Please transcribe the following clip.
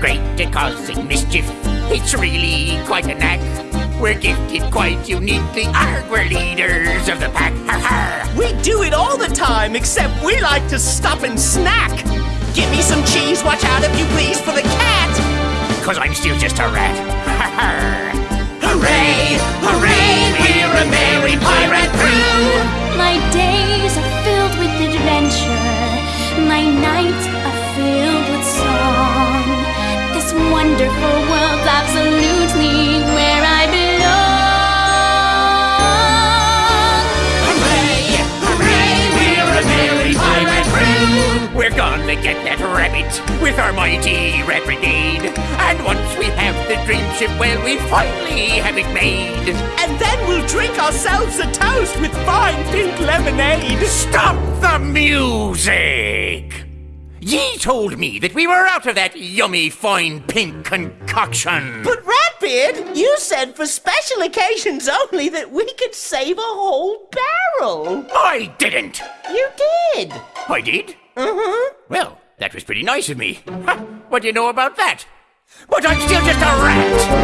great at causing mischief. It's really quite a knack. We're gifted quite uniquely. Arg, we're leaders of the pack. Har har. We do it all the time, except we like to stop and snack. Give me some cheese, watch out if you please for the cat. Cause I'm still just a rat. Har har. Hooray, hooray, we're a merry pirate crew. My days are filled with adventure. My nights are filled get that rabbit with our mighty rat brigade. And once we have the dream ship, well, we finally have it made. And then we'll drink ourselves a toast with fine pink lemonade. Stop the music! Ye told me that we were out of that yummy fine pink concoction. But Ratbeard, you said for special occasions only that we could save a whole barrel. I didn't. You did. I did? Uh-huh. Well, that was pretty nice of me. Ha, what do you know about that? But I'm still just a rat.